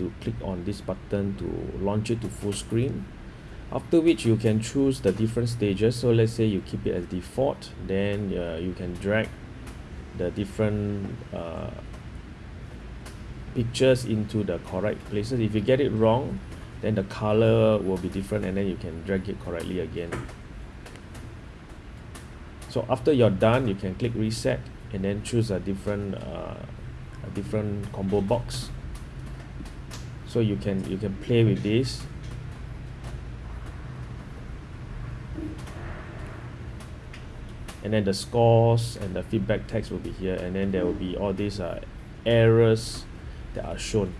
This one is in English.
to click on this button to launch it to full screen. After which you can choose the different stages. So let's say you keep it as default then uh, you can drag the different uh, pictures into the correct places. If you get it wrong then the color will be different and then you can drag it correctly again. So after you're done you can click reset and then choose a different uh, a different combo box so you can you can play with this. And then the scores and the feedback text will be here. And then there will be all these uh, errors that are shown